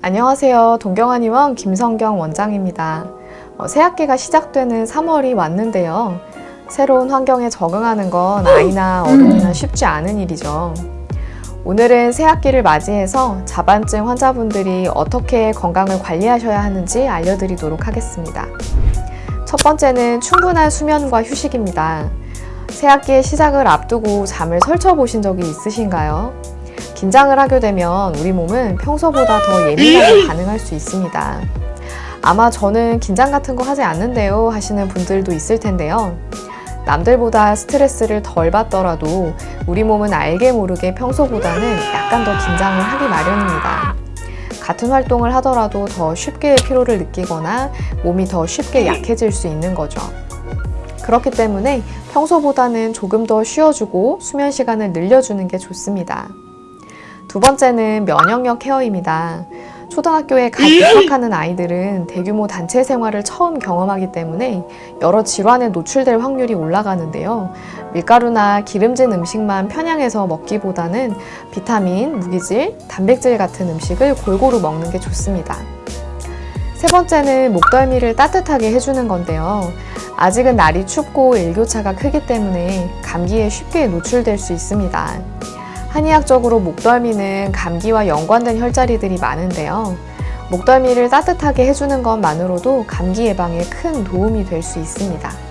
안녕하세요. 동경한의원 김성경 원장입니다. 어, 새학기가 시작되는 3월이 왔는데요. 새로운 환경에 적응하는 건 아이나 어른이나 쉽지 않은 일이죠. 오늘은 새학기를 맞이해서 자반증 환자분들이 어떻게 건강을 관리하셔야 하는지 알려드리도록 하겠습니다. 첫 번째는 충분한 수면과 휴식입니다. 새학기의 시작을 앞두고 잠을 설쳐 보신 적이 있으신가요? 긴장을 하게 되면 우리 몸은 평소보다 더 예민하게 반응할 수 있습니다. 아마 저는 긴장 같은 거 하지 않는데요 하시는 분들도 있을 텐데요. 남들보다 스트레스를 덜 받더라도 우리 몸은 알게 모르게 평소보다는 약간 더 긴장을 하기 마련입니다. 같은 활동을 하더라도 더 쉽게 피로를 느끼거나 몸이 더 쉽게 약해질 수 있는 거죠. 그렇기 때문에 평소보다는 조금 더 쉬어주고 수면 시간을 늘려주는 게 좋습니다. 두 번째는 면역력 케어입니다. 초등학교에 갓 입학하는 아이들은 대규모 단체 생활을 처음 경험하기 때문에 여러 질환에 노출될 확률이 올라가는데요. 밀가루나 기름진 음식만 편향해서 먹기보다는 비타민, 무기질, 단백질 같은 음식을 골고루 먹는 게 좋습니다. 세 번째는 목덜미를 따뜻하게 해주는 건데요. 아직은 날이 춥고 일교차가 크기 때문에 감기에 쉽게 노출될 수 있습니다. 한의학적으로 목덜미는 감기와 연관된 혈자리들이 많은데요. 목덜미를 따뜻하게 해주는 것만으로도 감기 예방에 큰 도움이 될 수 있습니다.